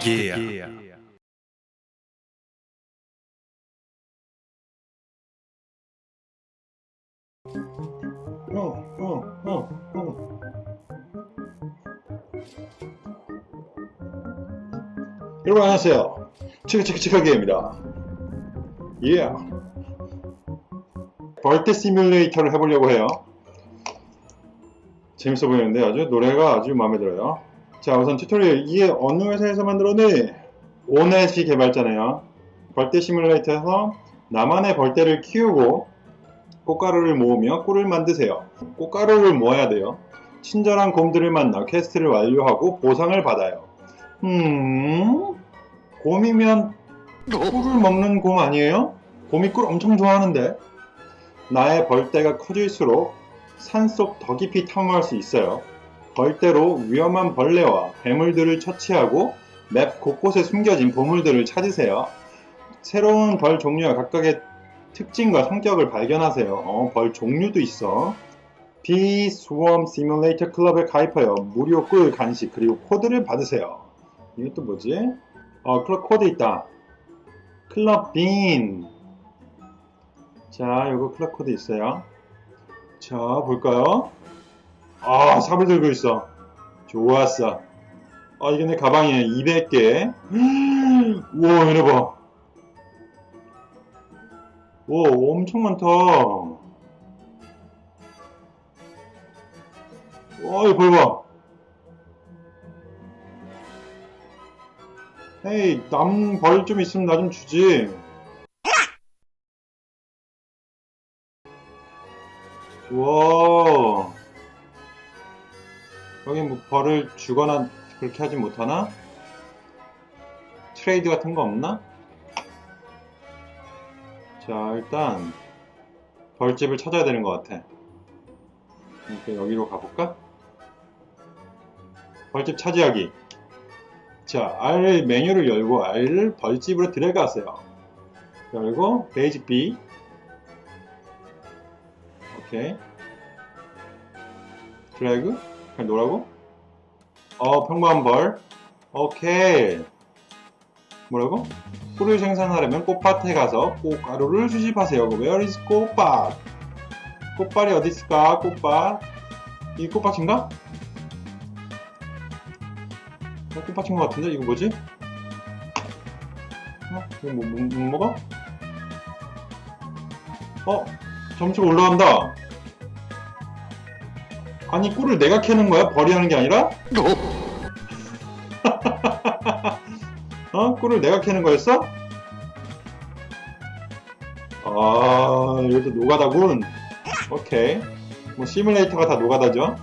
특이야. 어, 어, 어, 어. 여러분 안녕하세요. 치크치크치크게입니다. 예. 벌떼 시뮬레이터를 해보려고 해요. 재밌어 보이는데 아주 노래가 아주 마음에 들어요. 자 우선 튜토리얼 이게 어느 회사에서 만들었니? 오넷이 개발자네요. 벌떼 시뮬레이터에서 나만의 벌떼를 키우고 꽃가루를 모으며 꿀을 만드세요. 꽃가루를 모아야 돼요. 친절한 곰들을 만나 퀘스트를 완료하고 보상을 받아요. 음... 곰이면 꿀을 먹는 곰 아니에요? 곰이 꿀 엄청 좋아하는데 나의 벌떼가 커질수록 산속 더 깊이 탐험할 수 있어요. 벌떼로 위험한 벌레와 괴물들을 처치하고 맵 곳곳에 숨겨진 보물들을 찾으세요. 새로운 벌 종류와 각각의 특징과 성격을 발견하세요. 어, 벌 종류도 있어. Bee Swarm Simulator 클럽에 가입하여 무료 꿀 간식 그리고 코드를 받으세요. 또 뭐지? 어, 클럽 코드 있다. Club Bean. 자, 요거 클럽 코드 있어요. 자, 볼까요? 아, 삽을 들고 있어. 좋았어. 아, 이게 내 가방이에 200개. 우와, 이래 봐. 오, 엄청 많다. 와, 이거 봐봐. 헤이, 남 벌 좀 있으면 나 좀 주지. 와. 여기 뭐 벌을 주거나 그렇게 하진 못하나? 트레이드 같은 거 없나? 자 일단 벌집을 찾아야 되는 것 같아 이렇게 여기로 가볼까? 벌집 차지하기 자 R 메뉴를 열고 R을 벌집으로 들어가세요 열고 베이직 B 오케이 드래그 그냥 놓으라고? 어 평범한 벌 오케이 뭐라고? 꿀을 생산하려면 꽃밭에 가서 꽃가루를 수집하세요. Where is 꽃밭? 꽃밭이 어디 있을까? 꽃밭. 이 꽃밭인가? 어, 꽃밭인 것 같은데? 이거 뭐지? 어? 이거 뭐, 뭐, 뭐 먹어? 어? 점수가 올라간다. 아니 꿀을 내가 캐는 거야? 벌이 하는 게 아니라? 어? 꿀을 내가 캐는 거였어? 아, 이것도 노가다군. 오케이. 뭐, 시뮬레이터가 다 노가다죠?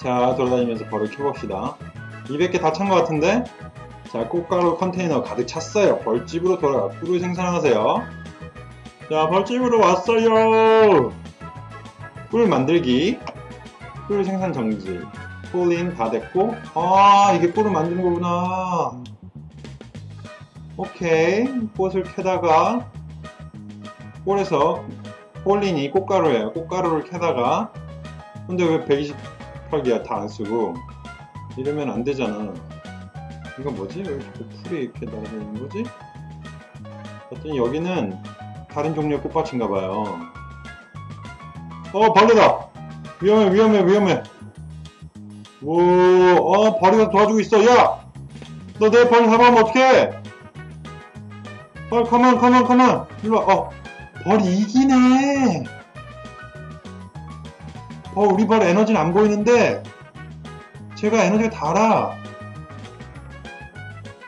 자, 돌아다니면서 벌을 켜봅시다. 200개 다 찬 것 같은데? 자, 꽃가루 컨테이너 가득 찼어요. 벌집으로 돌아가 꿀을 생산하세요. 자, 벌집으로 왔어요! 꿀 만들기. 꿀 생산 정지. pollen 다 됐고 아 이게 꿀을 만드는 거구나 오케이 꽃을 캐다가 꿀에서 폴린이 꽃가루예요 꽃가루를 캐다가 근데 왜 128개야 다 안 쓰고 이러면 안 되잖아 이건 뭐지? 왜 자꾸 풀이 이렇게 날아다니는 거지? 어떤 여기는 다른 종류의 꽃밭인가 봐요 어 벌레다 위험해 위험해 위험해 오, 어, 벌이가 도와주고 있어. 야! 너내벌 잡아오면 어떡해? 벌, 컴온, 컴온, 컴온. 일로 와. 어, 벌이 이기네. 어, 우리 벌 에너지는 안 보이는데, 제가 에너지가 달아.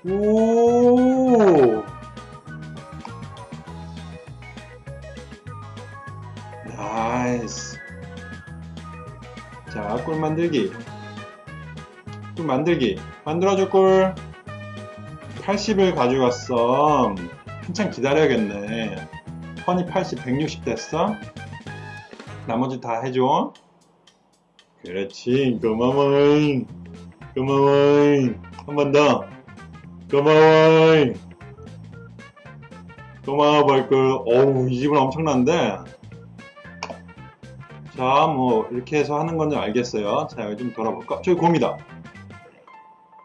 오. 자, 꿀 만들기. 꿀 만들기. 만들어줄 꿀. 80을 가져갔어. 한참 기다려야겠네. 허니 80 160 됐어? 나머지 다 해줘. 그렇지. 고마워 고마워 한번 더. 고마워 고마워 벌꿀. 어우 이 집은 엄청난데 자 뭐 이렇게 해서 하는 건지 알겠어요 자 여기 좀 돌아볼까 저기 곰이다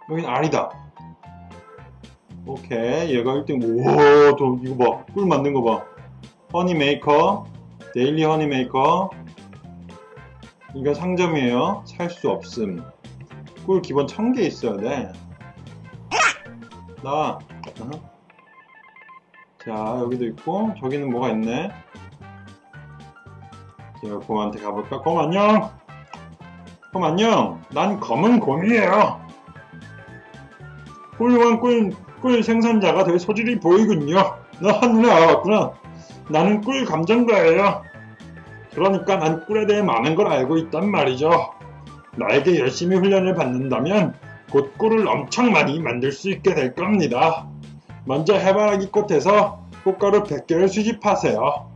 여긴 알이다. 오케이. 얘가 1등. 우와, 또 이거 봐. 꿀 만든 거 봐. Honey Maker. Daily Honey Maker. 이거 상점이에요. 살 수 없음. 꿀 기본 1000개 있어야 돼. 어허. 자, 여기도 있고, 저기는 뭐가 있네. 제가 곰한테 가볼까? 곰 안녕! 곰 안녕! 난 검은 곰이에요! 훌륭한 꿀, 꿀 생산자가 될 소질이 보이군요. 너 한눈에 알아봤구나. 나는 꿀 감정가예요. 그러니까 난 꿀에 대해 많은 걸 알고 있단 말이죠. 나에게 열심히 훈련을 받는다면 곧 꿀을 엄청 많이 만들 수 있게 될 겁니다. 먼저 해바라기 꽃에서 꽃가루 100개를 수집하세요.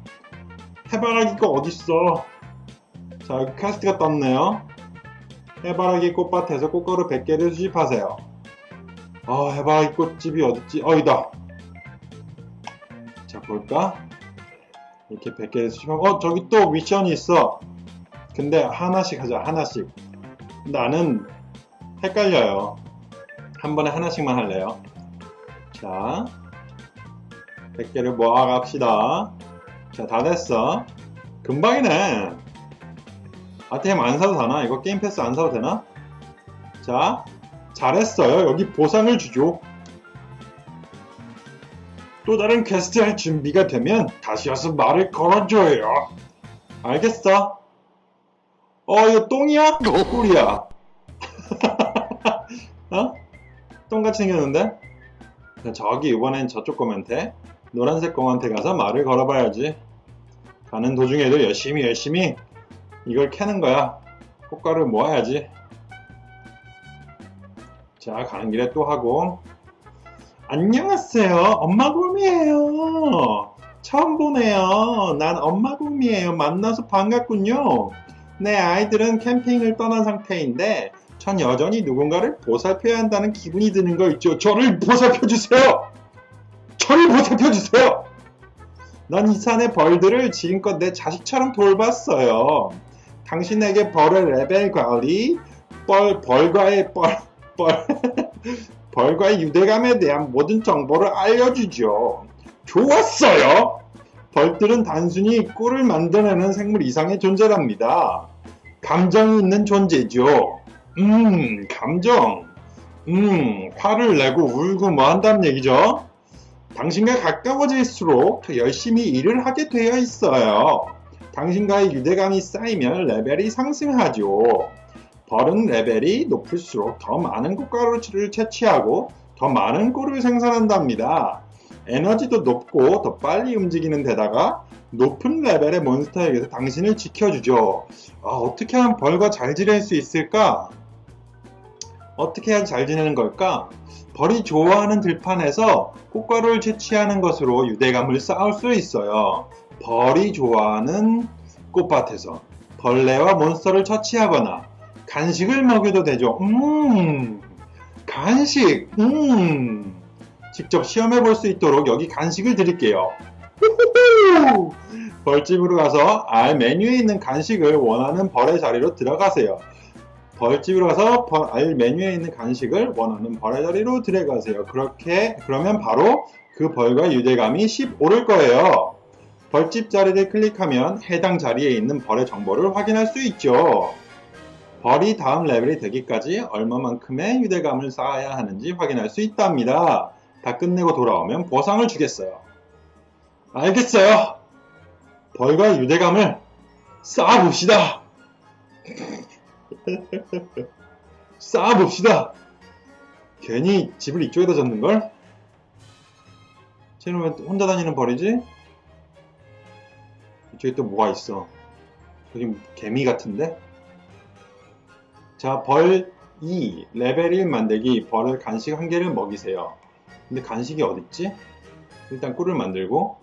해바라기 꽃 어딨어? 자, 퀘스트가 떴네요. 해바라기 꽃밭에서 꽃가루 100개를 수집하세요. 아, 해바라기 꽃집이 어딨지? 어, 이다. 자, 볼까? 이렇게 100개를 수집하고, 어, 저기 또 미션이 있어. 근데 하나씩 하자, 하나씩. 나는 헷갈려요. 한 번에 하나씩만 할래요. 자, 100개를 모아갑시다. 자, 다 됐어. 금방이네. 아템 안 사도 되나? 이거 게임 패스 안 사도 되나? 자, 잘했어요. 여기 보상을 주죠. 또 다른 퀘스트 할 준비가 되면 다시 와서 말을 걸어줘요. 알겠어? 어, 이거 똥이야? 꿀이야. 어? 똥같이 생겼는데? 저기 이번엔 저쪽 검한테 노란색 검한테 가서 말을 걸어봐야지. 가는 도중에도 열심히 열심히 이걸 캐는 거야. 꽃가루 모아야지. 자, 가는 길에 또 하고. 안녕하세요. 엄마 곰이에요. 처음 보네요. 난 엄마 곰이에요. 만나서 반갑군요. 내 아이들은 캠핑을 떠난 상태인데 전 여전히 누군가를 보살펴야 한다는 기분이 드는 거 있죠. 저를 보살펴주세요. 저를 보살펴주세요. 난 이 산의 벌들을 지금껏 내 자식처럼 돌봤어요. 당신에게 벌의 레벨 관리, 벌, 벌과의 벌, 벌, 벌과의 유대감에 대한 모든 정보를 알려주죠. 좋았어요. 벌들은 단순히 꿀을 만들어내는 생물 이상의 존재랍니다. 감정이 있는 존재죠. 음, 감정. 음, 화를 내고 울고 뭐 한다는 얘기죠. 당신과 가까워질수록 더 열심히 일을 하게 되어 있어요. 당신과의 유대감이 쌓이면 레벨이 상승하죠. 벌은 레벨이 높을수록 더 많은 꽃가루를 채취하고 더 많은 꿀을 생산한답니다. 에너지도 높고 더 빨리 움직이는 데다가 높은 레벨의 몬스터에게서 당신을 지켜주죠. 아, 어떻게 하면 벌과 잘 지낼 수 있을까? 어떻게 해야 잘 지내는 걸까? 벌이 좋아하는 들판에서 꽃가루를 채취하는 것으로 유대감을 쌓을 수 있어요. 벌이 좋아하는 꽃밭에서 벌레와 몬스터를 처치하거나 간식을 먹여도 되죠. 음, 간식, 음. 직접 시험해 볼 수 있도록 여기 간식을 드릴게요. 벌집으로 가서 알 메뉴에 있는 간식을 원하는 벌의 자리로 들어가세요. 벌집으로 가서 벌, 알 메뉴에 있는 간식을 원하는 벌의 자리로 들어가세요. 그렇게 그러면 바로 그 벌과 유대감이 10 오를 거예요. 벌집 자리를 클릭하면 해당 자리에 있는 벌의 정보를 확인할 수 있죠. 벌이 다음 레벨이 되기까지 얼마만큼의 유대감을 쌓아야 하는지 확인할 수 있답니다. 다 끝내고 돌아오면 보상을 주겠어요. 알겠어요. 벌과 유대감을 쌓아봅시다. 쌓아봅시다. 괜히 집을 이쪽에다 졌는걸? 쟤는 왜 혼자 다니는 벌이지? 이쪽에 또 뭐가 있어? 저기 개미 같은데? 자, 벌 2, 레벨 1 만들기, 벌을 간식 한 개를 먹이세요. 근데 간식이 어딨지? 일단 꿀을 만들고,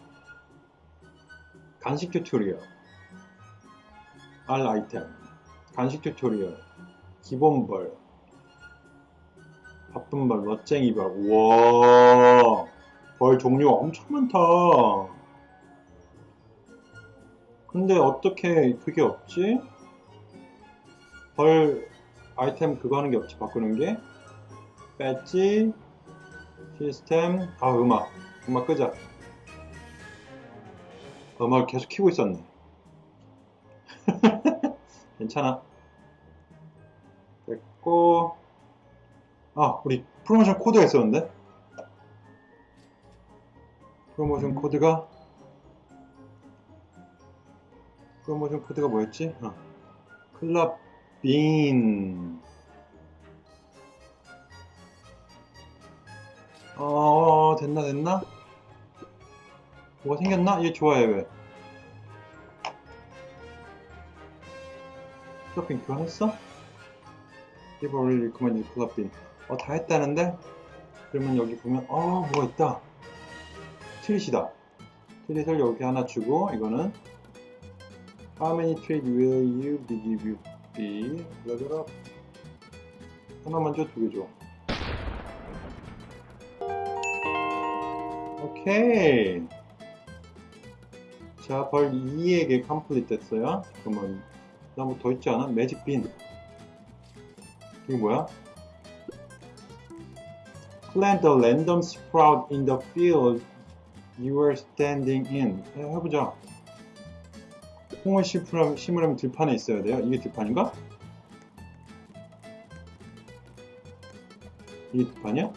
간식 튜토리얼, 알 아이템, 간식 튜토리얼, 기본 벌, 바쁜 벌, 멋쟁이 벌, 우와, 벌 종류가 엄청 많다. 근데 어떻게 그게 없지? 벌 아이템 그거 하는 게 없지? 바꾸는 게? 배지 시스템 아 음악. 음악 끄자. 음악을 계속 키고 있었네 괜찮아 됐고 아 우리 프로모션 코드가 있었는데 프로모션 코드가 프로모션 코드가 뭐였지? 어. 클럽 빈 어, 됐나, 됐나? 뭐가 생겼나? 얘 좋아해, 왜? 클럽빈 교환했어? Give already recommended 클럽빈. 어, 다 했다는데? 그러면 여기 보면, 어, 뭐가 있다. 트릿이다. 트릿을 여기 하나 주고, 이거는 How many trade will you be give you be? up. 하나만 줘, 두 개 줘. 오케이. 자, 벌 2에게 컴플릿 됐어요. 그러면 나뭐 더 있지 않아? 매직 빈. 이게 뭐야? Plant a random sprout in the field you are standing in. 해, 해보자. 콩을 심으려면, 심으려면 들판에 있어야 돼요. 이게 들판인가? 이게 들판이야?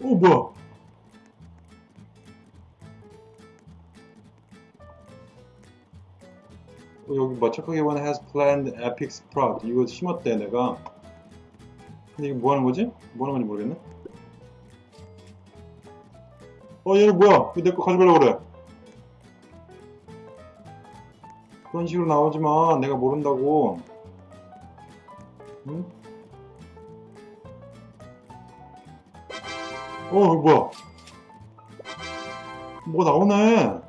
어 뭐야? 여기 뭐 착하게 one has planned epic sprout 이거 심었대 내가 근데 이게 뭐 하는 거지? 뭐 하는 건지 모르겠네 어 얘는 뭐야 왜 내 거 가져가려고 그래 그런 식으로 나오지마 내가 모른다고 응? 어, 이거 뭐야? 뭐가 나오네.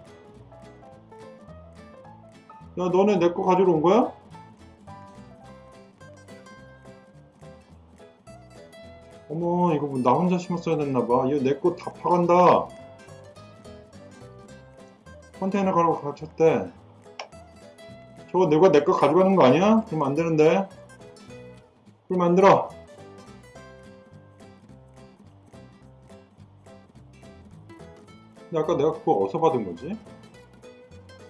야, 너네 내 거 가지러 온 거야? 어머, 이거 뭐 나 혼자 심었어야 됐나봐. 이거 내 거 다 파간다. 컨테이너 가라고 가르쳤대. 저거 내가 내 거 가져가는 거 아니야? 그러면 안 되는데. 그럼 안 들어. 근데 아까 내가 그거 어디서 받은 거지?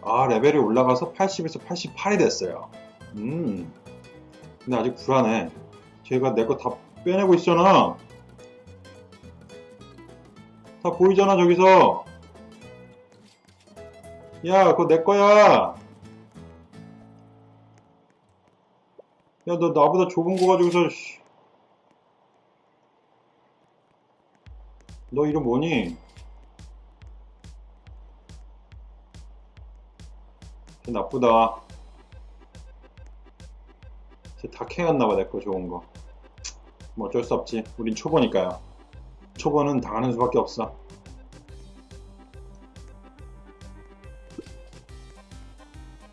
아 레벨이 올라가서 80에서 88이 됐어요. 음. 근데 아직 불안해. 제가 내 거 다 빼내고 있잖아. 다 보이잖아 저기서. 야 그거 내 거야. 야 너 나보다 좁은 거 가지고서 씨. 너 이름 뭐니? 나쁘다. 다 캐갔나봐, 내 거 좋은 거. 뭐 어쩔 수 없지. 우린 초보니까요. 초보는 당하는 수밖에 없어.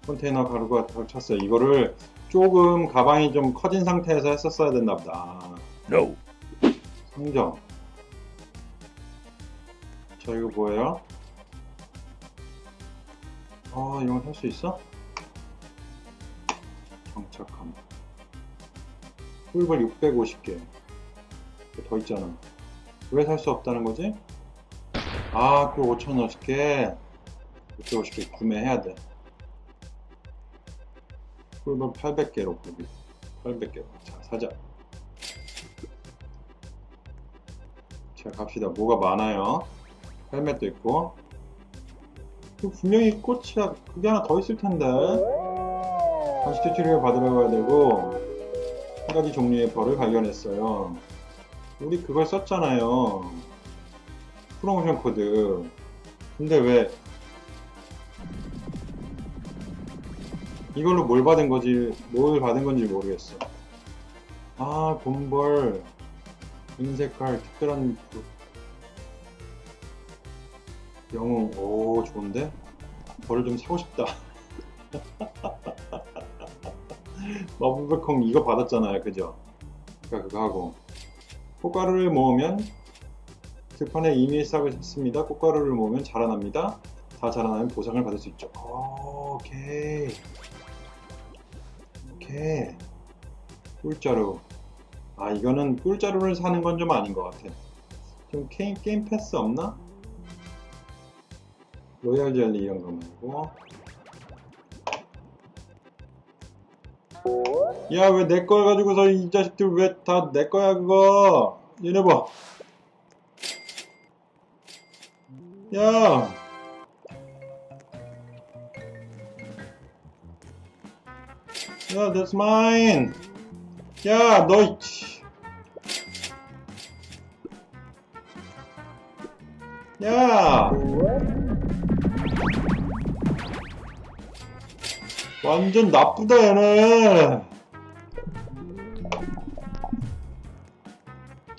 컨테이너 가루가 다 찼어요. 이거를 조금 가방이 좀 커진 상태에서 했었어야 됐나 보다. No. 상점. 자, 이거 뭐예요? 아, 이런 거살수 있어? 정착함. 꿀벌 650개. 더 있잖아. 왜 살 수 없다는 거지? 아, 꿀 5,050개. 650개 구매해야 돼. 꿀벌 800개로 구비. 800개로. 자, 사자. 자, 갑시다. 뭐가 많아요. 헬멧도 있고. 분명히 꽃이야. 그게 하나 더 있을 텐데. 다시 튜토리얼 받으러 가야 되고 한 가지 종류의 벌을 발견했어요. 우리 그걸 썼잖아요. 프로모션 코드. 근데 왜 이걸로 뭘 받은 거지 뭘 받은 건지 모르겠어. 아 본벌. 은색깔 특별한 영웅 오 좋은데? 벌을 좀 사고 싶다 마법백콩 이거 받았잖아요 그죠? 그러니까 그거 하고 꽃가루를 모으면 들판에 이미 싹을 샀습니다 꽃가루를 모으면 자라납니다 다 자라나면 보상을 받을 수 있죠 오, 오케이 오케이. 꿀자루. 아, 이거는 꿀자루를 사는 건 좀 아닌 것 같아. 좀 게임, 게임 패스 없나? 로얄 젤리 이런 거 말고. 야, 왜 내 걸 가지고서 이 자식들 왜 다 내 거야, 그거? 얘네 봐. 야! 야, that's mine! 야, 너, 이- 야! 완전 나쁘다, 얘네!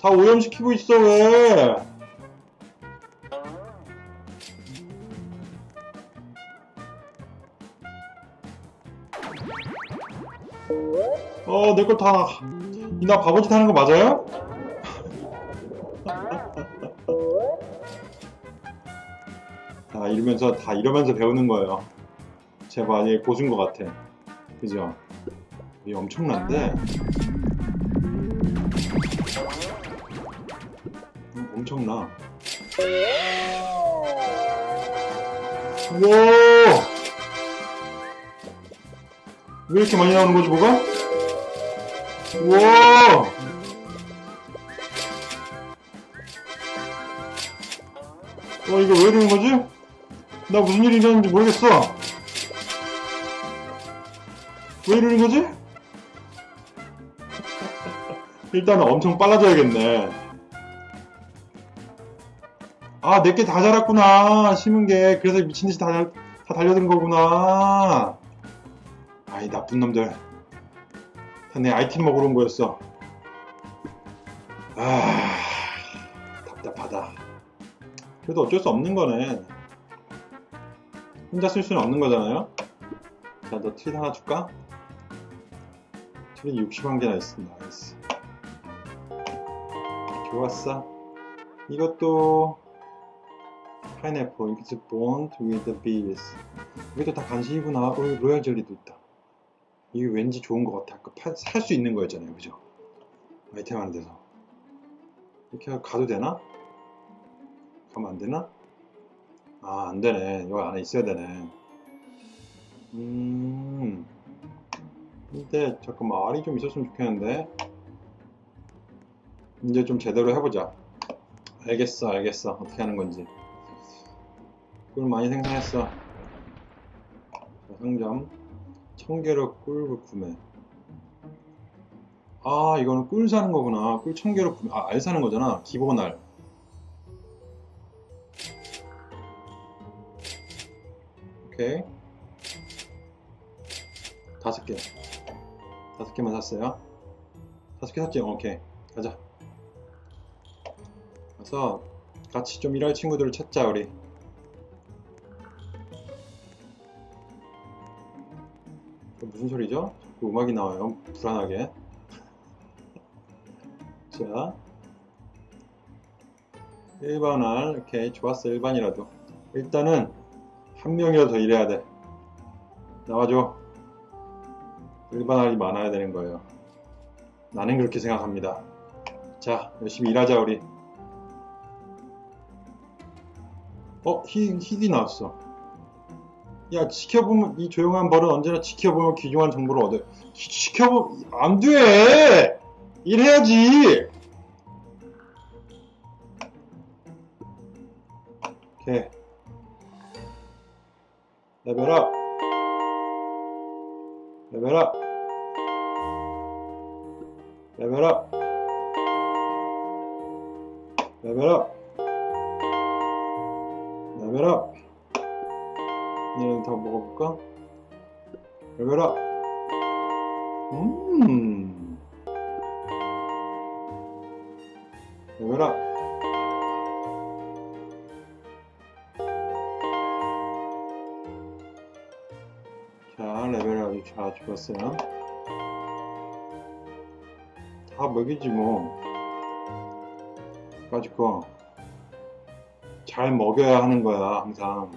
다 오염시키고 있어, 왜? 어, 내거 다, 이나 바보짓 하는 거 맞아요? 다 이러면서, 다 이러면서 배우는 거예요. 제발, 얘 고수인 것 같아. 그죠? 이 엄청난데? 음, 엄청나. 우와! 왜 이렇게 많이 나오는 거지, 뭐가? 우와! 어, 이거 왜 이러는 거지? 나 무슨 일이 일어났는지 모르겠어. 왜 이러는 거지? 일단은 엄청 빨라져야겠네. 아, 내게 다 자랐구나. 심은 게. 그래서 미친듯이 다, 달- 다 달려든 거구나. 아이, 나쁜 놈들. 다 내 아이템 먹으러 온 거였어. 아, 답답하다. 그래도 어쩔 수 없는 거네. 혼자 쓸 수는 없는 거잖아요. 자, 너 트윗 하나 줄까? 트윗 61개나 있어. Nice. 좋았어. 이것도 파인애플, it's bond with bees. 이것도 다 간식이구나. 어, 로얄 젤리도 있다. 이게 왠지 좋은 것 같아. 아까 살 수 있는 거였잖아요. 그죠? 아이템 하는 데서. 이렇게 가도 되나? 가면 안 되나? 아, 안 되네. 여기 안에 있어야 되네. 음. 근데, 잠깐만, 알이 좀 있었으면 좋겠는데. 이제 좀 제대로 해보자. 알겠어, 알겠어. 어떻게 하는 건지. 꿀 많이 생산했어. 자, 상점. 청개로 꿀 구매. 아, 이거는 꿀 사는 거구나. 꿀 청개로 구매. 아, 알 사는 거잖아. 기본 알. 오케이. 다섯 개. 다섯 개만 샀어요. 다섯 개 샀지? 오케이. 가자. 가서 같이 좀 일할 친구들을 찾자, 우리. 그 무슨 소리죠? 자꾸 음악이 나와요. 불안하게. 자. 일반알. 오케이. 좋았어. 일반이라도. 일단은 한 명이라도 더 일해야 돼. 나와줘. 일반알이 많아야 되는 거예요. 나는 그렇게 생각합니다. 자, 열심히 일하자, 우리. 어, 히, 힐이 나왔어. 야, 지켜보면, 이 조용한 벌은 언제나 지켜보면 귀중한 정보를 얻어요. 지- 지켜보, 안 돼! 일해야지! 오케이. 레벨업! 레벨업! 레벨업! 레벨업! 레벨업! 얘는 더 먹어볼까? 레벨업! 음! 레벨업! 레벨업이 잘 죽었어요. 다 먹이지 뭐. 가지고 잘 먹여야 하는 거야 항상.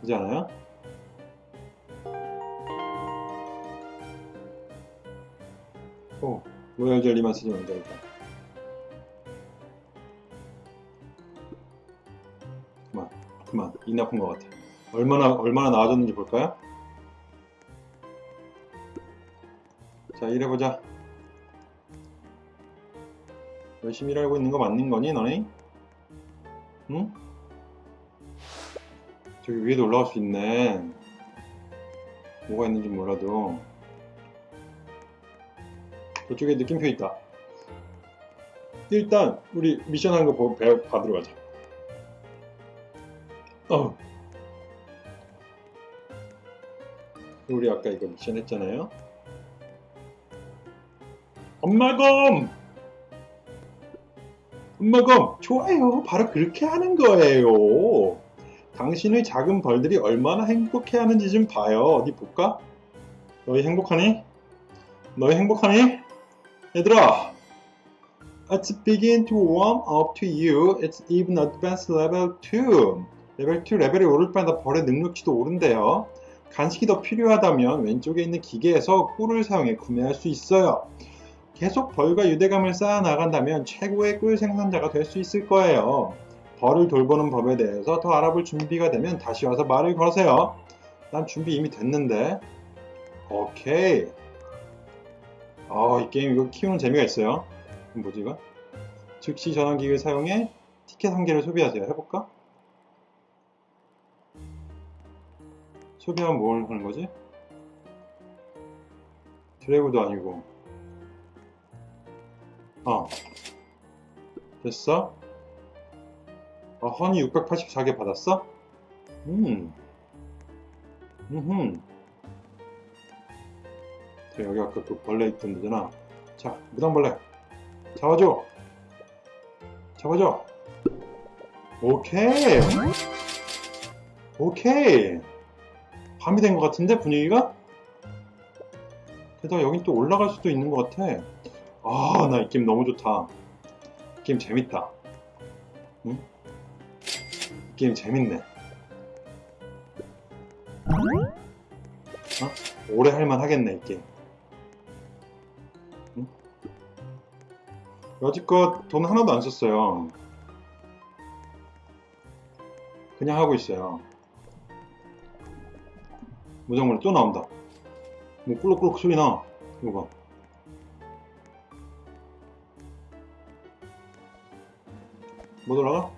그렇지 않아요? 오, 로얄 젤리만 쓰지 말자 일단. 그만, 그만. 이 나쁜 것 같아. 얼마나 얼마나 나아졌는지 볼까요? 자, 일해보자. 열심히 일하고 있는 거 맞는 거니, 너네? 응? 저기 위에도 올라갈 수 있네. 뭐가 있는지 몰라도. 저쪽에 느낌표 있다. 일단, 우리 미션 하는 거 보- 배- 받으러 가자. 어. 우리 아까 이거 미션 했잖아요. 엄마검! 엄마검! 좋아요. 바로 그렇게 하는 거예요. 당신의 작은 벌들이 얼마나 행복해 하는지 좀 봐요. 어디 볼까? 너희 행복하니? 너희 행복하니? 얘들아! Let's begin to warm up to you. It's even advanced level 2. 레벨 2 레벨이 오를 때마다 벌의 능력치도 오른대요. 간식이 더 필요하다면 왼쪽에 있는 기계에서 꿀을 사용해 구매할 수 있어요. 계속 벌과 유대감을 쌓아 나간다면 최고의 꿀 생산자가 될 수 있을 거예요. 벌을 돌보는 법에 대해서 더 알아볼 준비가 되면 다시 와서 말을 거세요. 난 준비 이미 됐는데. 오케이. 아, 이 게임 이거 키우는 재미가 있어요. 뭐지 이거? 즉시 전환기를 사용해 티켓 한 개를 소비하세요. 해볼까? 소비하면 뭘 하는 거지? 드래그도 아니고. 어. 됐어? 아, 허니 684개 받았어? 음. 음흠. 자, 여기 아까 그 벌레 있던 데잖아. 자, 무당벌레. 잡아줘. 잡아줘. 오케이. 오케이. 밤이 된 것 같은데, 분위기가? 게다가 여긴 또 올라갈 수도 있는 것 같아. 아, 나 이 게임 너무 좋다. 이 게임 재밌다. 응? 이 게임 재밌네. 어? 오래 할만 하겠네, 이 게임. 응? 여지껏 돈 하나도 안 썼어요. 그냥 하고 있어요. 무정물 또 나온다. 뭐 꿀럭꿀럭 소리 나. 이거 봐. 못 올라가?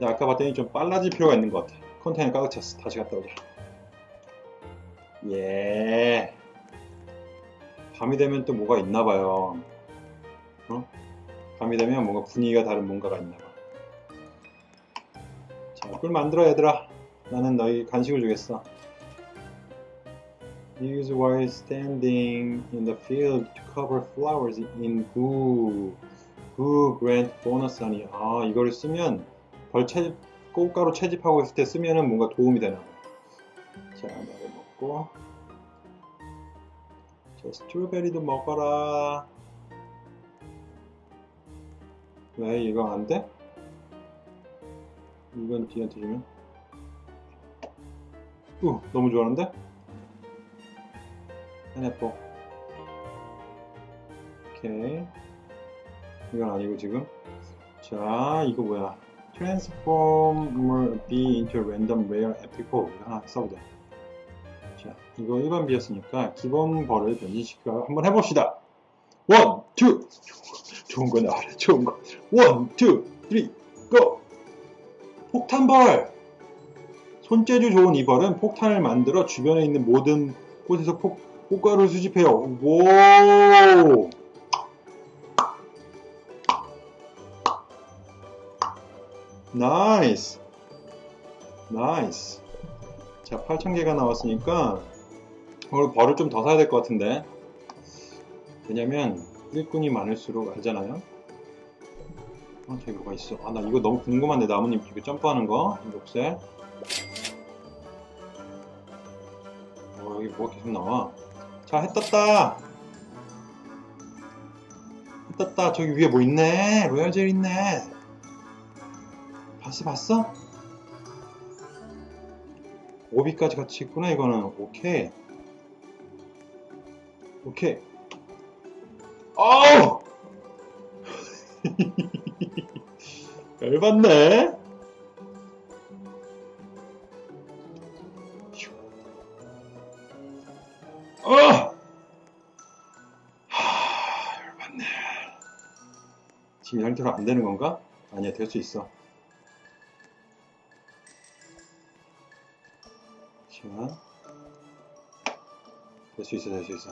나 아까 봤더니 좀 빨라질 필요가 있는 것 같아. 컨테이너 가득 찼어. 다시 갔다 오자. 예. 밤이 되면 또 뭐가 있나 봐요. 어? 밤이 되면 뭔가 분위기가 다른 뭔가가 있나 봐. 자, 꿀 만들어 얘들아. 나는 너희 간식을 주겠어. Use while standing in the field to cover flowers in goo. 그 bonus 아니 아 이거를 쓰면 벌 채집 꽃가루 채집하고 있을 때 쓰면은 뭔가 도움이 되나 봐. 자 나를 먹고 자 스트로베리도 먹어라 왜 이거 안 돼? 이건 뒤한테 주면 우 너무 좋아하는데? 해내뽀 오케이 이건 아니고 지금. 자 이거 뭐야? Transform B into random rare epic 이거 하나 써보자. 자 이거 일반 bee였으니까 기본 벌을 변신시켜. 한번 해봅시다. one, two 좋은 거 나와라. 좋은 거. one, two, three, go 폭탄벌. 손재주 좋은 이 벌은 폭탄을 만들어 주변에 있는 모든 곳에서 폭, 꽃가루를 수집해요. 오 nice Nice 자 8,000개가 나왔으니까 오늘 벌을 좀 더 사야 될 것 같은데. 왜냐면 일꾼이 많을수록 알잖아요. 어 저기 뭐가 있어? 아 나 이거 너무 궁금한데 나무님 이거 점프하는 거? 녹색? 어 여기 뭐가 계속 나와? 자해 떴다. 해 떴다. 저기 위에 뭐 있네? 로얄젤 있네 봤어 봤어? 오비까지 같이 있구나 이거는 오케이 오케이 어우! 열받네. 휴. 어! 하, 열받네. 지금 이 상태로 안 되는 건가? 아니야, 될 수 있어. 자. 될수 있어, 될 수 있어.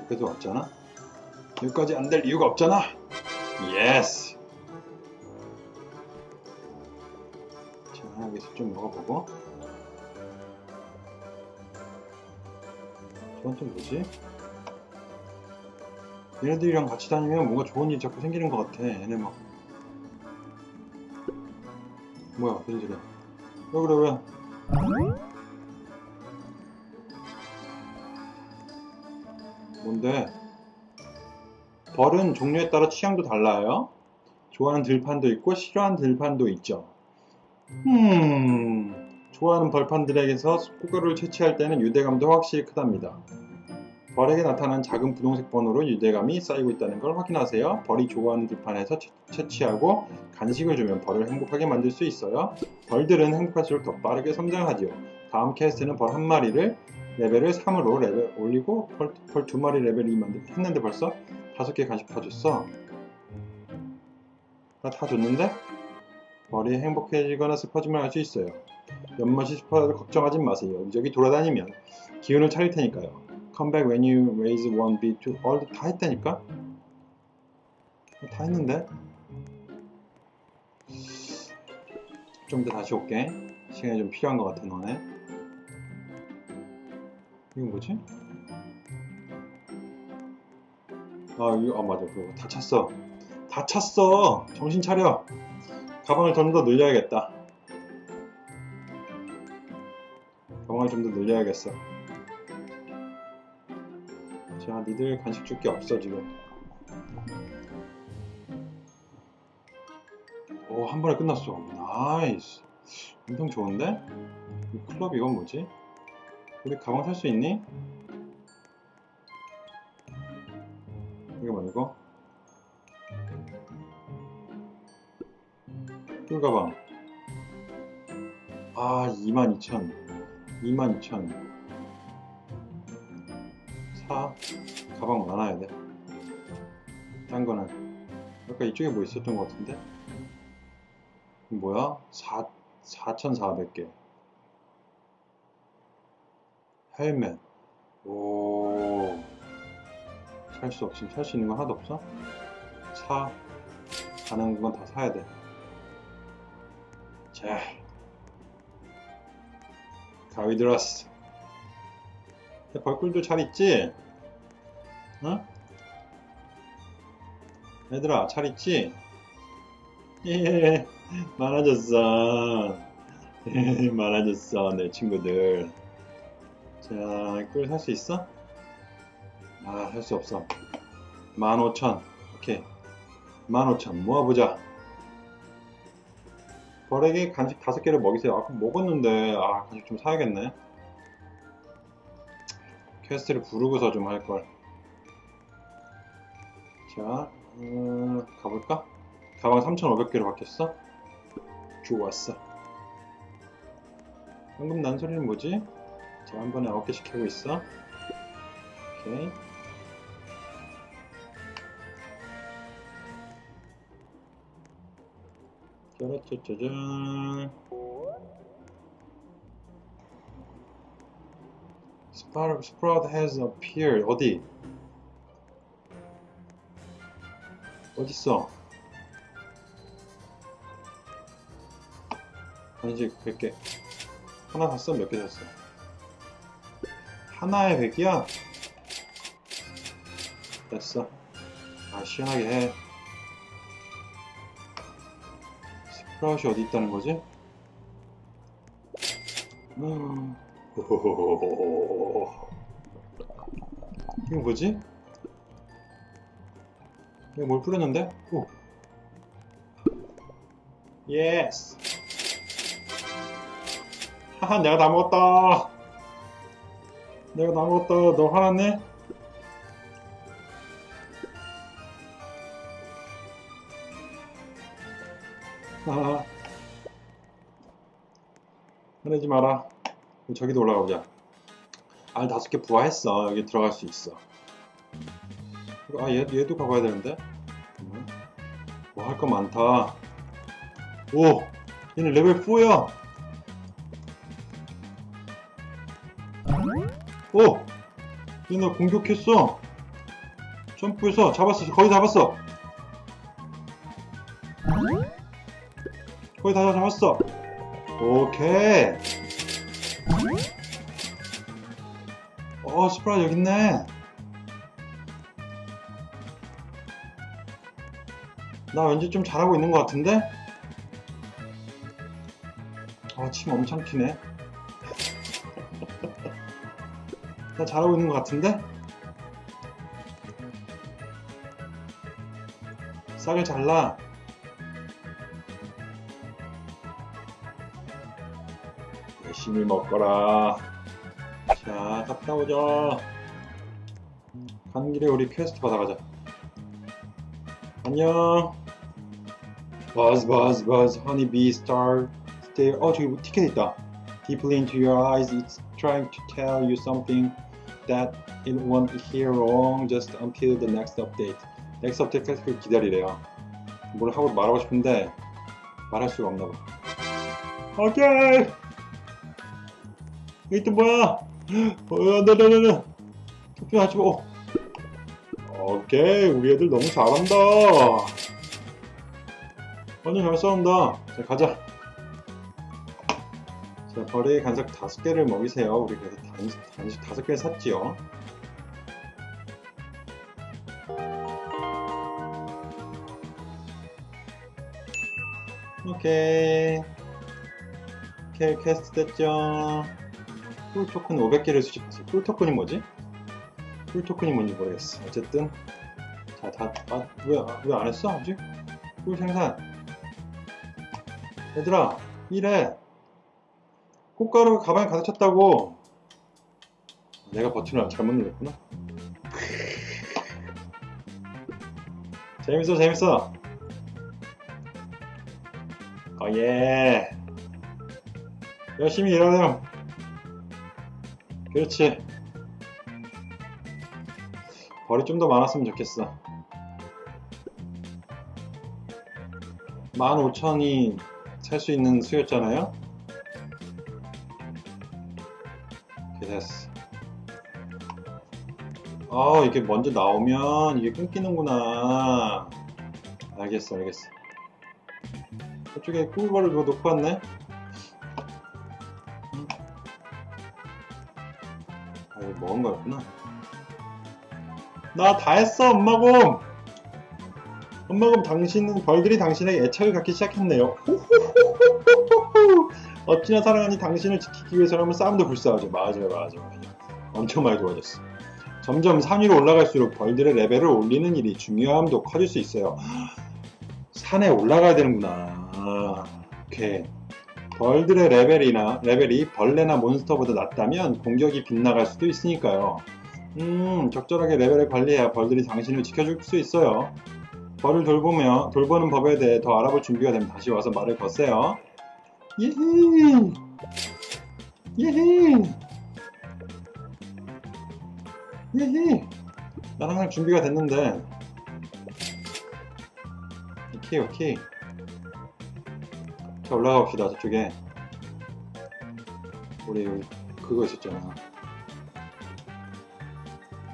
여기도 없잖아? 여기까지 안 될 이유가 없잖아? Yes! 자, 여기서 좀 먹어보고. 저건 또 뭐지? 얘네들이랑 같이 다니면 뭔가 좋은 일이 자꾸 생기는 것 같아. 얘네 막. 뭐야, 무슨 소리야. 왜 그래, 왜? 뭔데? 벌은 종류에 따라 취향도 달라요. 좋아하는 들판도 있고 싫어하는 들판도 있죠. 음, 좋아하는 벌판들에게서 꽃가루를 채취할 때는 유대감도 확실히 크답니다. 벌에게 나타난 작은 분홍색 번호로 유대감이 쌓이고 있다는 걸 확인하세요. 벌이 좋아하는 들판에서 채- 채취하고 간식을 주면 벌을 행복하게 만들 수 있어요. 벌들은 행복할수록 더 빠르게 성장하지요. 다음 quest는 벌 한 마리를 레벨을 3으로 레벨 올리고 벌, 벌두 마리 레벨 2 만들 했는데 벌써 다섯 개 간식 다 줬어. 나다 줬는데? 벌이 행복해지거나 슬퍼지면 할수 있어요. 연못이 슬퍼도 걱정하지 마세요. 여기저기 돌아다니면 기운을 차릴 테니까요. Come back when you raise one bit to all 다 했다니까? 다 했는데? 좀 이따 다시 올게. 시간이 좀 필요한 것 같아 너네. 이건 뭐지? 아, 이거, 아, 맞아. 그거 다 찼어. 다 찼어! 정신 차려! 가방을 좀 더 늘려야겠다. 가방을 좀 더 늘려야겠어. 자, 니들 간식 줄 게 없어, 지금. 오, 한 번에 끝났어. nice. 엄청 좋은데? 이 클럽 이건 뭐지? 우리 가방 살 수 있니? 이거 말고 꿀 가방 아 22,000 22,000사 가방 많아야 돼 딴 거는. 아까 이쪽에 뭐 있었던 것 같은데? 뭐야? 4, 4,400개. 헬멧. 오. 살 수 없음 살 수 있는 건 하나도 없어? 사 가능한 건다 사야 돼. 자, 가위 들었어. 벌꿀도 잘 있지? 어? 얘들아, 잘 있지? 예, 많아졌어. 예, 많아졌어, 내 친구들. 자, 꿀살수 있어? 아, 살 수 없어. 15,000. 오케이. 15,000. 모아보자. 벌에게 간식 다섯 개를 먹이세요. 아까 먹었는데, 아, 간식 좀 사야겠네. quest를 누르고서 좀 할걸. 자, 음, 가볼까? 가방 3,500개로 바뀌었어? 좋았어. 방금 난 소리는 뭐지? 자, 한 번에 9개씩 캐고 있어. 오케이. 짜라짜짜잔. Sprout, Sprout has appeared. 어디? 어딨어? 간식 100개. 하나 샀어? 몇 개 샀어? 하나에 100이야? 됐어. 아, 시원하게 해. 스프라웃이 어디 있다는 거지? 음. 이거 뭐지? 여기 뭘 뿌렸는데? 오. 예스. 하하, 내가 다 먹었다. 내가 다 먹었다. 너 화났네? 하하. 화내지 마라. 저기도 올라가 보자. 알 다섯 개 부화했어. 여기 들어갈 수 있어. 아, 얘, 얘도 가봐야 되는데? 뭐 할 거 많다. 오! 얘는 레벨 4야! 오! 얘나 공격했어! 점프해서 잡았어. 거의 잡았어. 거의 다 잡았어. 오케이. 어, 스프라 여기 있네. 나 왠지 좀 잘하고 있는 것 같은데? 아, 침 엄청 튀네. 나 잘하고 있는 것 같은데? 싹을 잘라. 열심히 먹거라. 자, 갔다 오자. 가는 길에 우리 퀘스트 받아가자. 안녕. Buzz, buzz, buzz, honeybee, star, stare. 어, 저기 티켓 있다. Deeply into your eyes, it's trying to tell you something that it won't hear wrong just until the next update. 넥스 업데이트 기다리래요. 뭘 하고 말하고 싶은데 말할 수가 없나 봐. 오케이. 이게 또 뭐야? 어, 나 나 나 나. 투표 하지 마. 어. 오케이, 우리 애들 너무 잘한다. 완전 잘 싸운다. 자, 가자. 자, 벌의 간식 다섯 개를 먹이세요. 우리 그래서 간식, 다섯 개 샀지요. 오케이. 오케이, 퀘스트 됐죠. 꿀 토큰 500개를 수집했어. 꿀 토큰이 뭐지? 꿀 토큰이 뭔지 모르겠어. 어쨌든. 자, 다, 아, 왜, 왜안 했어? 아직? 꿀 생산. 얘들아, 이래. 꽃가루 가방에 가득 찼다고. 내가 버튼을 잘못 눌렀구나. 재밌어, 재밌어. 어, 예. 열심히 일하렴. 그렇지. 벌이 좀 더 많았으면 좋겠어. 15,000이 살 수 있는 수였잖아요? 이렇게 됐어. 아, 이게 먼저 나오면 이게 끊기는구나. 알겠어, 알겠어. 저쪽에 꿀벌을 누가 놓고 왔네? 음. 아, 이거 먹은 거였구나. 나 다 했어, 엄마곰! 엄마곰 당신은, 벌들이 당신에게 애착을 갖기 시작했네요. 어찌나 사랑하니 당신을 지키기 위해서라면 싸움도 불사하죠. 맞아요, 맞아요. 엄청 많이 도와줬어. 점점 산 위로 올라갈수록 벌들의 레벨을 올리는 일이 중요함도 커질 수 있어요. 산에 올라가야 되는구나. 오케이. 벌들의 레벨이나 레벨이 벌레나 몬스터보다 낮다면 공격이 빗나갈 수도 있으니까요. 음, 적절하게 레벨을 관리해야 벌들이 당신을 지켜줄 수 있어요. 벌을 돌보며 돌보는 법에 대해 더 알아볼 준비가 되면 다시 와서 말을 거세요. 예히! 예히! 예히! 나랑 할 준비가 됐는데. 오케이, 오케이. 자, 올라가 봅시다, 저쪽에. 우리 그거 있었잖아.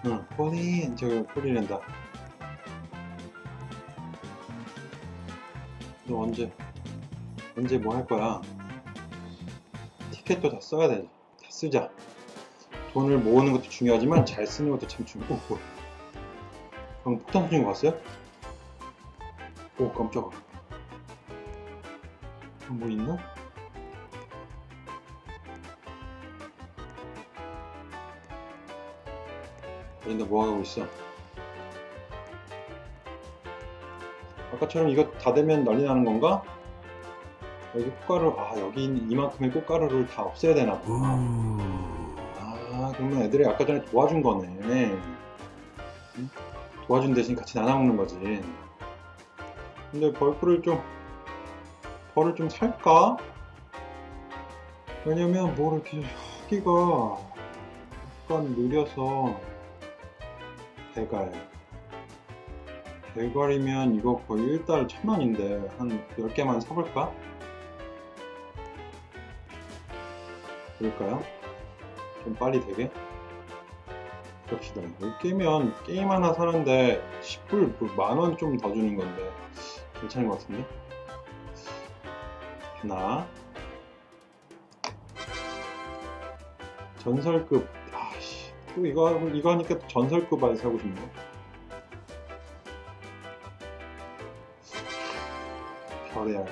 응, pollen! 저기 pollen랜다. 너 언제, 언제 뭐 할 거야? 티켓도 다 써야 돼. 다 쓰자. 돈을 모으는 것도 중요하지만 잘 쓰는 것도 참. 오, 뭐야. 방금 폭탄 터진 거 봤어요? 오, 깜짝아. 뭐 있나? 얘네 뭐 하고 있어? 아까처럼 이거 다 되면 난리 나는 건가? 여기 꽃가루, 아, 여기 있는 이만큼의 꽃가루를 다 없애야 되나 봐. 아, 그러면 애들이 아까 전에 도와준 거네. 응? 도와준 대신 같이 나눠 먹는 거지. 근데 벌꿀을 좀 벌을 좀 살까? 왜냐면 뭐 이렇게 하기가 약간 느려서 대갈 대갈이면 이거 거의 1달 천원인데 한 10개만 사볼까? 그럴까요? 좀 빨리 되게? 그럽시다 10개면 게임 하나 사는데 10불 만원 좀 더 주는 건데 괜찮은 것 같은데? 하나 전설급 아씨 또 이거 이거 하니까 또 전설급 알 사고 싶네 별의 알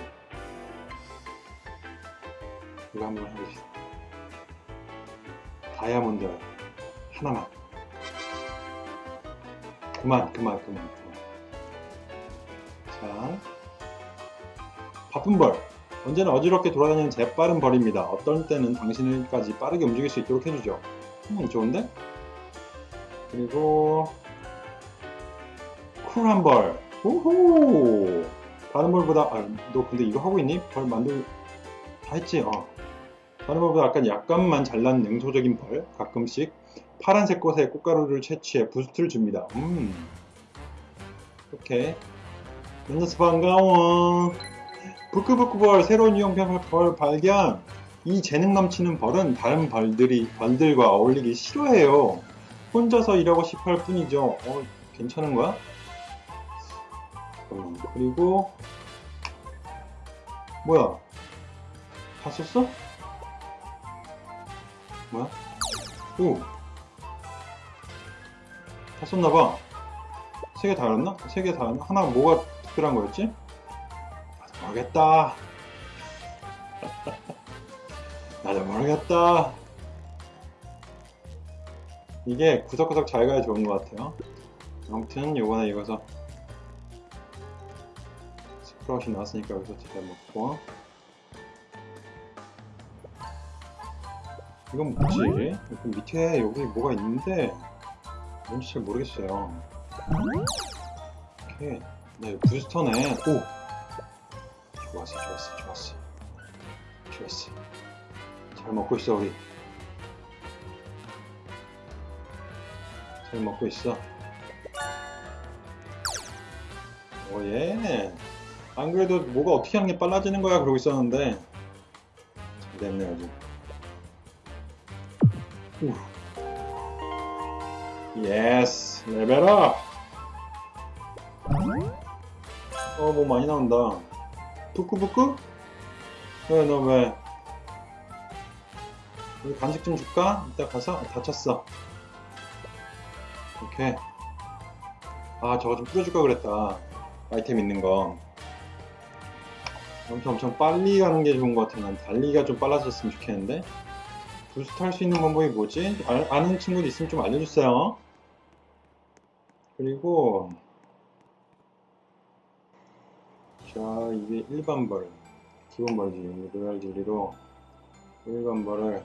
이거 한번 해봅시다 다이아몬드 알 하나만 그만 그만 그만 자 바쁜 벌 언제나 어지럽게 돌아다니는 재빠른 벌입니다. 어떤 때는 당신을까지 빠르게 움직일 수 있도록 해주죠. 음, 좋은데? 그리고 쿨한 벌. 호호! 다른 벌보다 아, 너 근데 이거 하고 있니? 벌 만들 다 했지? 어. 다른 벌보다 약간 약간만 잘난 냉소적인 벌. 가끔씩 파란색 꽃에 꽃가루를 채취해 부스트를 줍니다. 음. 오케이. 만나서 반가워. 부끄부끄 벌 새로운 유형별 벌 발견 이 재능 넘치는 벌은 다른 벌들이 벌들과 어울리기 싫어해요 혼자서 일하고 싶어 할 뿐이죠 어 괜찮은 거야? 음, 그리고 뭐야 다 썼어? 뭐야? 오! 다 썼나봐 세 개다 알았나? 세 개다 알았나? 하나 뭐가 특별한 거였지? 모르겠다. 나도 모르겠다. 이게 구석구석 잘 가야 좋은 것 같아요. 아무튼 요번에 이거서 스프라웃이 나왔으니까 여기서 잘 먹고 이건 뭐지? 여기 밑에 여기 뭐가 있는데 뭔지 잘 모르겠어요. 오케이. 네, 부스터네. 오! 좋았어 좋았어 좋았어 좋았어 잘 먹고 있어 우리 잘 먹고 있어 오 yeah 안 그래도 뭐가 어떻게 하는 게 빨라지는 거야 그러고 있었는데 잘 됐네 아주 yes level up 어 뭐 많이 나온다 부끄부끄? 왜, 너 왜? 우리 간식 좀 줄까? 이따 가서? 아, 다쳤어. 오케이. 아, 저거 좀 뿌려줄까 그랬다. 아이템 있는 거. 엄청 엄청 빨리 가는 게 좋은 것 같아. 난 달리기가 좀 빨라졌으면 좋겠는데. 부스트 할 수 있는 방법이 뭐지? 아, 아는 친구도 있으면 좀 알려주세요. 그리고 자 이게 일반 벌 기본 벌지 로얄 젤리로 일반 벌을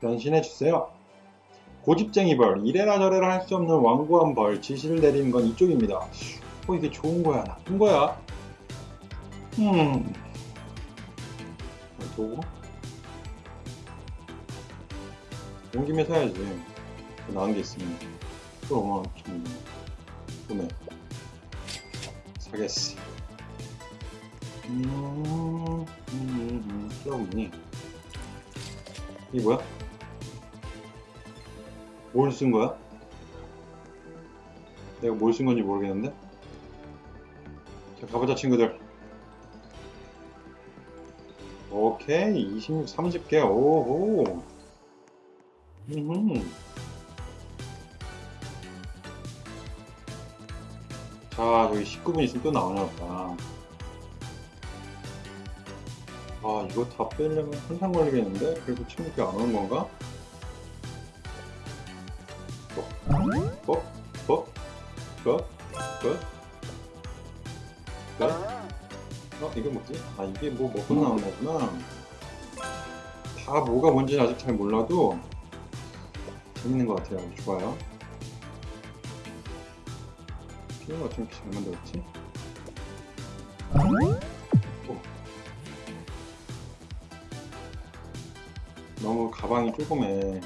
변신해 주세요 고집쟁이 벌 이래라 저래라 할 수 없는 완고한 벌 지시를 내리는 건 이쪽입니다 어 이게 좋은 거야 나쁜 거야 음 도구 온 김에 사야지 나은 게 있으면 또 5만원 구매 사겠어. 음, 음, 음, 플러그인이. 이게 뭐야? 뭘 쓴 거야? 내가 뭘 쓴 건지 모르겠는데? 자, 가보자, 친구들. 오케이, 26, 30개, 오호. 음흠. 자, 저기 19분 있으면 또 나오나 보다. 아, 이거 다 빼려면 한참 걸리겠는데? 그래도 16개 안 오는 건가? 뻑, 뻑, 뻑, 뻑, 뻑, 이게 뭐지? 아, 이게 뭐 먹고 나온 거구나. 다 뭐가 뭔지 아직 잘 몰라도 재밌는 것 같아요. 좋아요. 이거 어쩜 이렇게 잘 만들었지? 너무 가방이 조그매.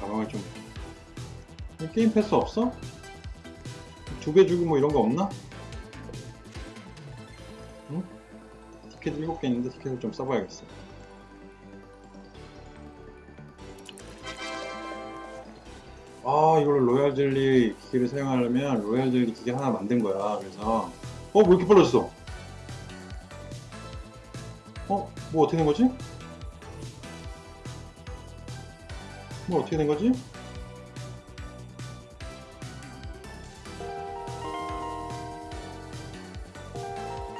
가방을 좀. 게임 패스 없어? 두 배 주고 뭐 이런 거 없나? 티켓 7개 있는데 티켓을 좀 써봐야겠어. 아, 이걸로 로얄 젤리 기계를 사용하려면 로얄 젤리 기계 하나 만든 거야. 그래서, 어, 뭐 이렇게 빨라졌어? 어, 뭐 어떻게 된 거지? 뭐 어떻게 된 거지?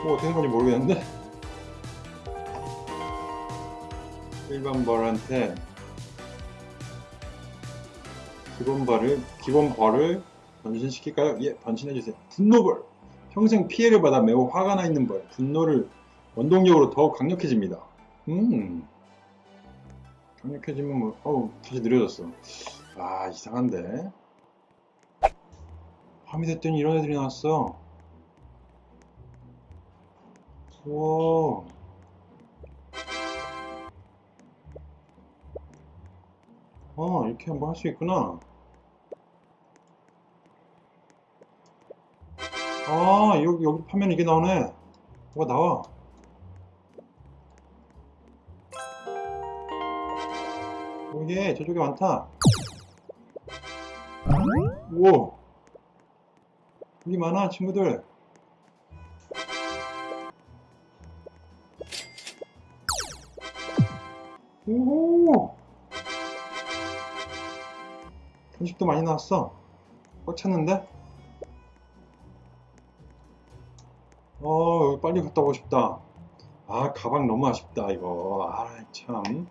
뭐 어떻게 된 건지 모르겠는데? 일반 벌한테 기본 벌을, 기본 벌을 변신시킬까요? 예, 변신해주세요. 분노벌! 평생 피해를 받아 매우 화가 나 있는 벌. 분노를 원동력으로 더욱 강력해집니다. 음. 강력해지면 뭐, 어우, 다시 느려졌어. 아, 이상한데? 밤이 됐더니 이런 애들이 나왔어. 우와. 아, 이렇게 한번 할 수 있구나. 아, 여기, 여기 파면 이게 나오네. 뭐가 나와. 오예, 저쪽에 많다. 우와. 여기 많아, 친구들. 오호. 간식도 많이 나왔어. 꽉 찼는데? 어, 여기 빨리 갔다 오고 싶다. 아, 가방 너무 아쉽다, 이거. 아, 참.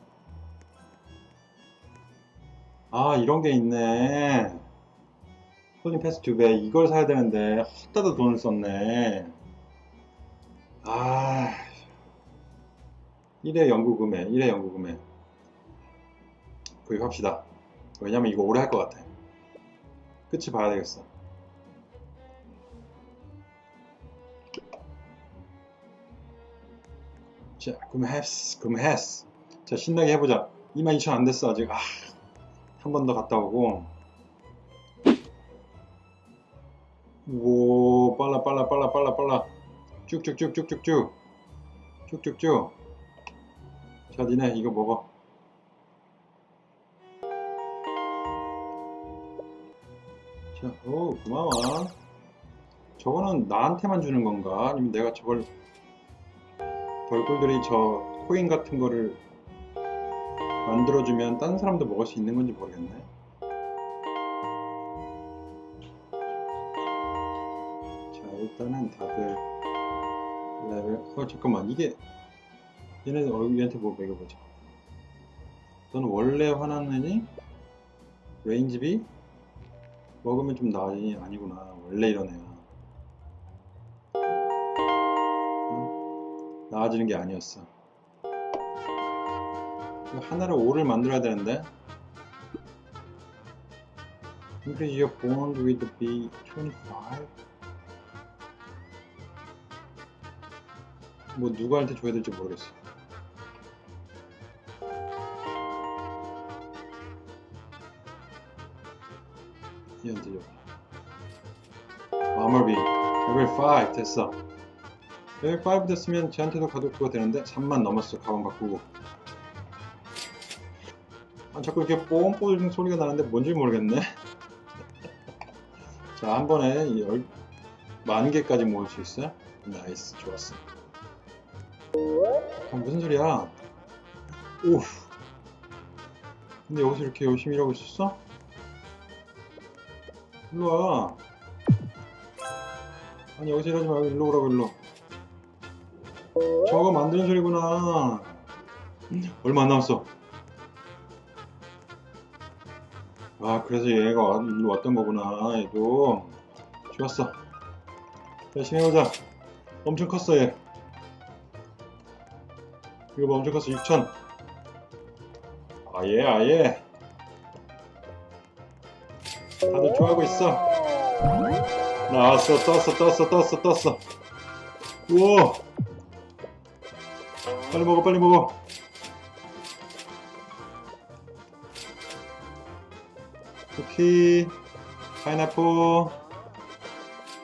아, 이런 게 있네. 손님 패스 두 배. 이걸 사야 되는데, 헛다다 돈을 썼네. 아, 1회 연구 구매, 1회 연구 구매. 구입합시다. 왜냐면 이거 오래 할 것 같아. 끝이 봐야 되겠어. 자, 구매했어, 구매했어. 자, 신나게 해보자. 22,000 안 됐어, 아직. 아, 한 번 더 갔다 오고. 오, 빨라, 빨라, 빨라, 빨라, 빨라. 쭉쭉쭉쭉쭉쭉. 쭉쭉쭉. 자, 니네 이거 먹어. 자, 오, 고마워. 저거는 나한테만 주는 건가? 아니면 내가 저걸 벌꿀들이 저 코인 같은 거를 만들어주면 다른 사람도 먹을 수 있는 건지 모르겠네. 자, 일단은 다들 레벨, 어, 잠깐만, 이게 얘네 얘한테 뭐 먹여보자. 너는 원래 애니? Rage Bee? 먹으면 좀 나아지니? 아니구나. 원래. 응? 나아지는 게 아니었어. 하나를 5를 만들어야 되는데. Increase your bond with the B25? 뭐 누구한테 줘야 될지 모르겠어. 얘한테 줘. Bomber Bee 레벨 5 됐어. 레벨 5 됐으면 쟤한테도 그거 되는데 3만 넘었어 가방 바꾸고. 아, 자꾸 이렇게 뽕뽕 소리가 나는데 뭔지 모르겠네. 자, 한 번에 열, 만 개까지 모을 수 있어요? nice, 좋았어. 아, 무슨 소리야? 오. 근데 여기서 이렇게 열심히 일하고 있었어? 일로 와. 아니, 여기서 일하지 말고 일로 오라고, 일로. 저거 만드는 소리구나. 얼마 안 남았어. 아, 그래서 얘가 와- 일로 왔던 거구나, 얘도. 좋았어. 열심히 해보자. 엄청 컸어, 얘. 이거 봐, 엄청 컸어. 6천. 아예, 아예. 다들 좋아하고 있어. 나왔어, 떴어, 떴어, 떴어, 떴어. 우와. 빨리 먹어 빨리 먹어. 쿠키 파인애플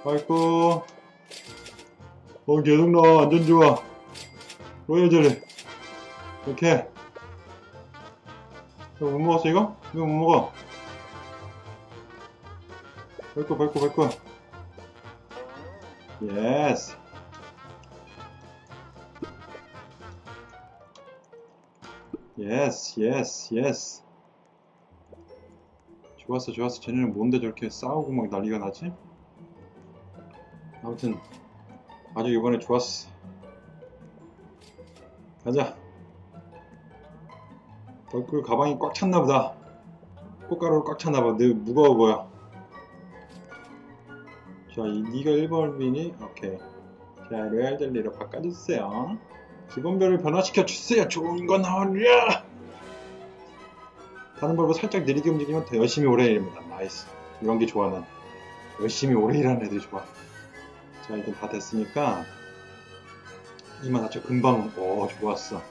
맛있고 어 계속 나와 완전 좋아. 로얄 젤리. 이렇게. 이거 못 먹었어 이거? 이거 못 먹어 밟고 밟고 밟고 yes yes yes yes 좋았어 좋았어. 쟤네는 뭔데 저렇게 싸우고 막 난리가 나지? 아무튼 아주 이번에 좋았어. 가자. 벌꿀 가방이 꽉 찼나보다. 꽃가루로 꽉 찼나봐. 늘 무거워 보여 자 이, 니가 1번이니? 오케이. 자 로얄 젤리로 바꿔주세요. 기본벌을 변화시켜 주세요. 좋은 거 나와라 다른 벌보다 살짝 느리게 움직이면 더 열심히 오래 일합니다. nice. 이런 게 좋아 난. 열심히 오래 일하는 애들이 좋아. 자 일단 다 됐으니까. 이만 하죠. 금방. 오 좋았어.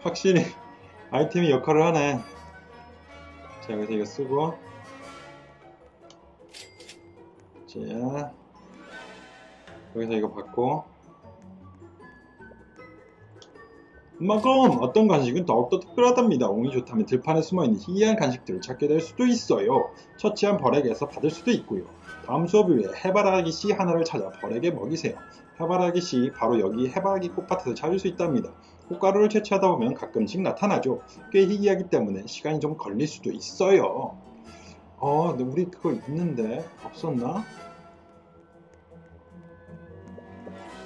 확실히 아이템이 역할을 하네. 자 여기서 이거 쓰고 자 여기서 이거 받고 마검 어떤 간식은 더욱더 특별하답니다. 운이 좋다면 들판에 숨어있는 희귀한 간식들을 찾게 될 수도 있어요. 처치한 벌에게서 받을 수도 있고요. 다음 수업 이후에 해바라기 씨 하나를 찾아 벌에게 먹이세요. 해바라기 씨 바로 여기 해바라기 꽃밭에서 찾을 수 있답니다. 꽃가루를 채취하다 보면 가끔씩 나타나죠. 꽤 희귀하기 때문에 시간이 좀 걸릴 수도 있어요. 어, 근데 우리 그거 있는데 없었나?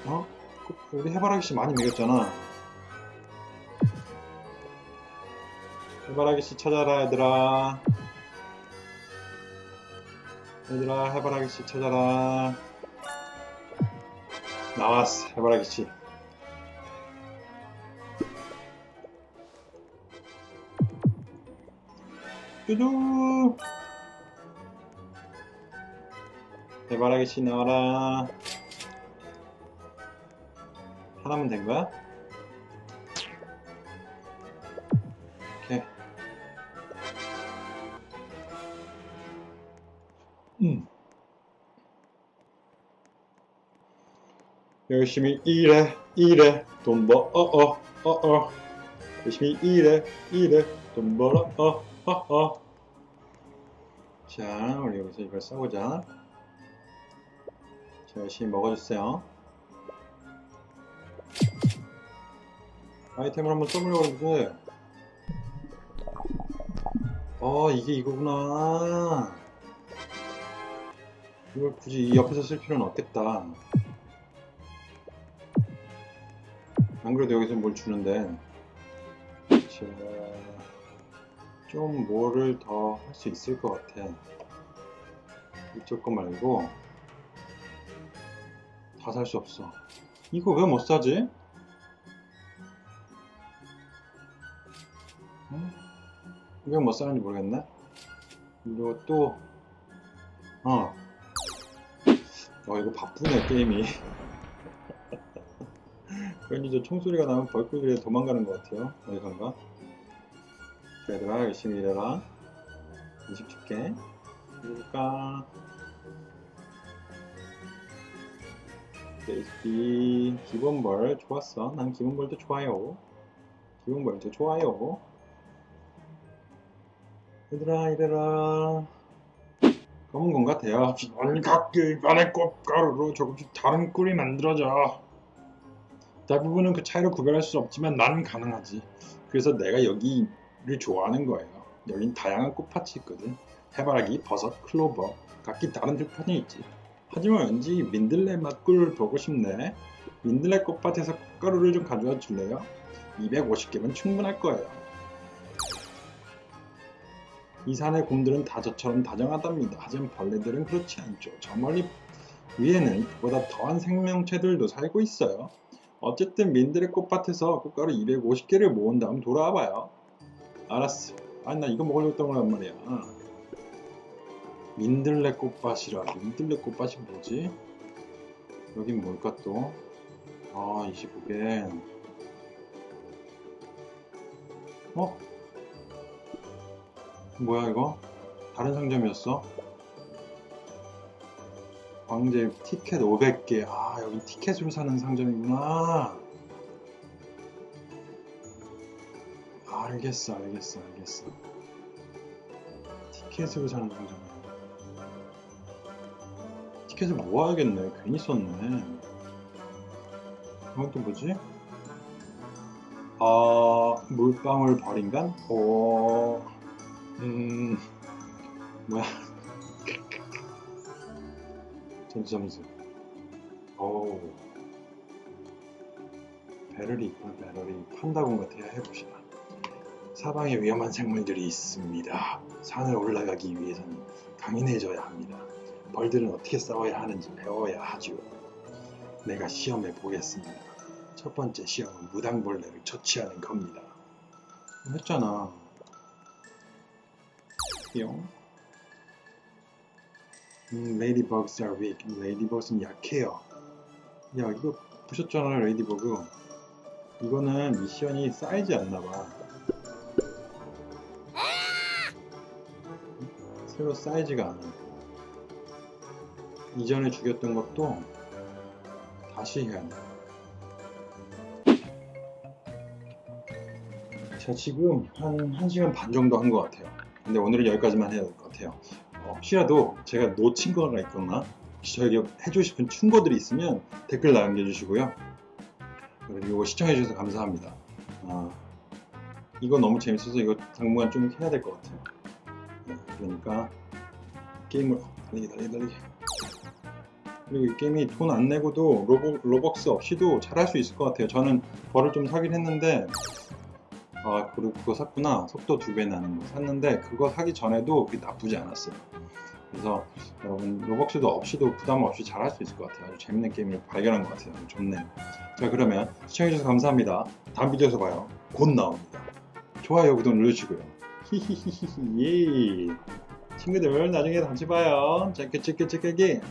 어? 그- 우리 해바라기 씨 많이 먹였잖아. 해바라기 씨 찾아라 얘들아. 얘들아 해바라기 씨 찾아라. 나왔어 해바라기 씨. 뚜두. 해바라기 씨 나와라. 하나면 된 거야? 오케이. 음. 열심히 일해, 일해, 돈 벌어, 어, 어, 어. 열심히 일해, 일해, 돈 벌어, 어, 어, 어. 자, 우리 여기서 이걸 써보자. 자, 열심히 먹어주세요. 아이템을 한번 써보려고 했는데, 어, 이게 이거구나. 이걸 굳이 이 옆에서 쓸 필요는 없겠다. 안 그래도 여기서 뭘 주는데. 자, 좀 뭐를 더 할 수 있을 것 같아. 이쪽 거 말고, 다 살 수 없어. 이거 왜 못 사지? 응? 왜못 사는지 모르겠네. 이거 또, 어. 어, 이거 바쁘네, 게임이. 괜히 저 총소리가 나면 벌꿀들이 도망가는 것 같아요. 어디선가. 자, 얘들아, 열심히 일해라. 음식 줄게. 해볼까? 레시피, 기본벌, 좋았어. 난 기본벌도 좋아요. 기본벌도 좋아요. 얘들아, 이래라. 검은 건 같아요. 기본각 일반의 꽃가루로 조금씩 다른 꿀이 만들어져. 대부분은 그 차이로 구별할 수 없지만 나는 가능하지. 그래서 내가 여기를 좋아하는 거예요. 여긴 다양한 꽃밭이 있거든. 해바라기, 버섯, 클로버, 각기 다른 들판이 있지. 하지만 왠지 민들레 맛 꿀을 보고 싶네. 민들레 꽃밭에서 꽃가루를 좀 가져와 줄래요? 250개면 충분할 거예요. 이 산의 곰들은 다 저처럼 다정하답니다. 하지만 벌레들은 그렇지 않죠. 저 멀리 위에는 그보다 더한 생명체들도 살고 있어요. 어쨌든 민들레 꽃밭에서 꽃가루 250개를 모은 다음 돌아와 봐요. 알았어. 아니 나 이거 먹으려고 했던 거란 말이야. 민들레 꽃밭이라. 민들레 꽃밭이 뭐지? 여긴 뭘까 또? 아 25개 어? 뭐야 이거? 다른 상점이었어? 광재 티켓 500개 아 여기 티켓으로 사는 상점이구나 알겠어 알겠어 알겠어 티켓으로 사는 상점이야 티켓을 모아야겠네 괜히 썼네 이건 또 뭐지? 아 물방울 버린간? 어... 음... 뭐야? 전투점수 어우. 배럴이 있구나 배럴이. 판다곤 같아요 해봅시다. 사방에 위험한 생물들이 있습니다. 산을 올라가기 위해서는 강인해져야 합니다. 벌들은 어떻게 싸워야 하는지 배워야 하죠. 내가 시험해 보겠습니다. 첫 번째 시험은 무당벌레를 처치하는 겁니다. 했잖아 뿅 음, ladybugs are weak. ladybug는 약해요. 야, 이거 보셨잖아요, ladybug. 이거는 미션이 쌓이지 않나봐. 새로 쌓이지가 않아. 이전에 죽였던 것도 다시 해야 돼. 자, 지금 한 1시간 반 정도 한 것 같아요. 근데 오늘은 여기까지만 해야 될 것 같아요. 어, 혹시라도 제가 놓친 거가 있거나 저에게 해주고 싶은 충고들이 있으면 댓글 남겨주시고요. 그리고 시청해주셔서 감사합니다. 아, 이거 너무 재밌어서 이거 당분간 좀 해야 될 것 같아요. 네, 그러니까 게임을 어, 달리기 달리기 달리기 그리고 이 게임이 돈 안 내고도 로버, 로벅스 없이도 잘할 수 있을 것 같아요. 저는 벌을 좀 사긴 했는데 아 그리고 그거 샀구나. 속도 두 배 나는 거 샀는데 그거 사기 전에도 그게 나쁘지 않았어요. 그래서 여러분 로벅스도 없이도 부담 없이 잘 할 수 있을 것 같아요. 아주 재밌는 게임을 발견한 것 같아요. 좋네요. 자 그러면 시청해주셔서 감사합니다. 다음 비디오에서 봐요. 곧 나옵니다. 좋아요 구독 눌러주시고요. 히히히히히. 예. 친구들 나중에 다시 봐요. 자 깨치깨치깨기